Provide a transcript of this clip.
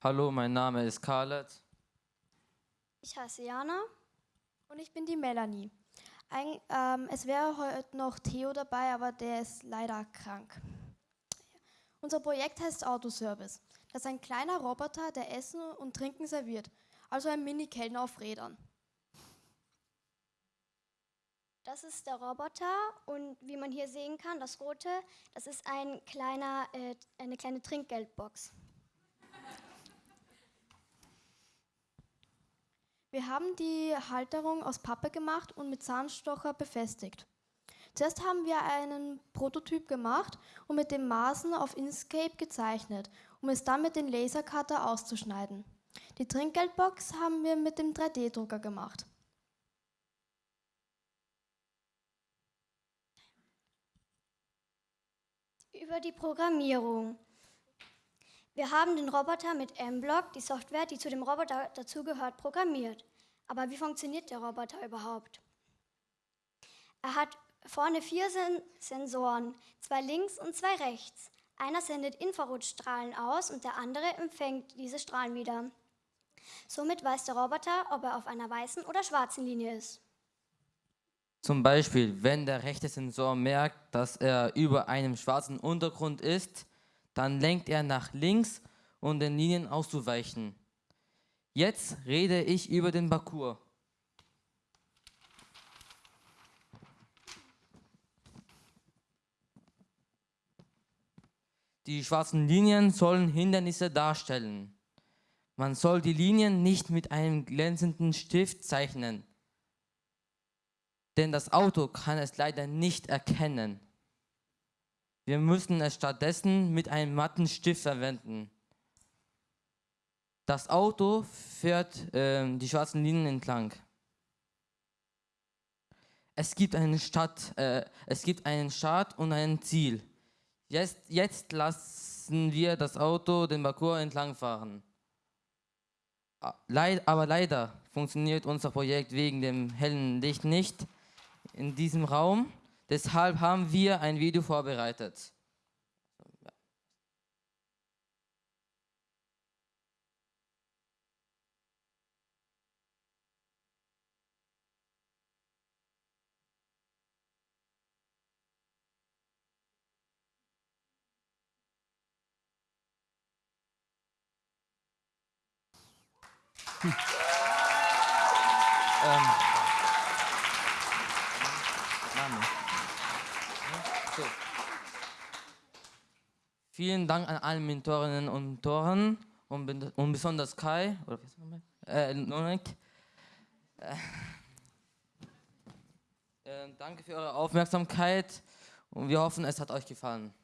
Hallo, mein Name ist Khaled. Ich heiße Jana. Und ich bin die Melanie. Ein, ähm, es wäre heute noch Theo dabei, aber der ist leider krank. Unser Projekt heißt Autoservice. Das ist ein kleiner Roboter, der Essen und Trinken serviert. Also ein Mini-Kellner auf Rädern. Das ist der Roboter und wie man hier sehen kann, das rote, das ist ein kleiner, äh, eine kleine Trinkgeldbox. Wir haben die Halterung aus Pappe gemacht und mit Zahnstocher befestigt. Zuerst haben wir einen Prototyp gemacht und mit den Maßen auf Inkscape gezeichnet, um es dann mit dem Lasercutter auszuschneiden. Die Trinkgeldbox haben wir mit dem 3D-Drucker gemacht. Über die Programmierung. Wir haben den Roboter mit M-Block, die Software, die zu dem Roboter dazugehört, programmiert. Aber wie funktioniert der Roboter überhaupt? Er hat vorne vier Sen Sensoren, zwei links und zwei rechts. Einer sendet Infrarotstrahlen aus und der andere empfängt diese Strahlen wieder. Somit weiß der Roboter, ob er auf einer weißen oder schwarzen Linie ist. Zum Beispiel, wenn der rechte Sensor merkt, dass er über einem schwarzen Untergrund ist, dann lenkt er nach links, um den Linien auszuweichen. Jetzt rede ich über den Parcours. Die schwarzen Linien sollen Hindernisse darstellen. Man soll die Linien nicht mit einem glänzenden Stift zeichnen, denn das Auto kann es leider nicht erkennen. Wir müssen es stattdessen mit einem matten Stift verwenden. Das Auto fährt äh, die schwarzen Linien entlang. Es gibt einen Start, äh, es gibt einen Start und ein Ziel. Jetzt, jetzt lassen wir das Auto den Parcours entlang fahren. Aber leider funktioniert unser Projekt wegen dem hellen Licht nicht in diesem Raum. Deshalb haben wir ein Video vorbereitet. Hm. ähm. Name. So. Vielen Dank an alle Mentorinnen und Mentoren und, und besonders Kai oder äh, Nonek. Äh, äh, danke für eure Aufmerksamkeit und wir hoffen, es hat euch gefallen.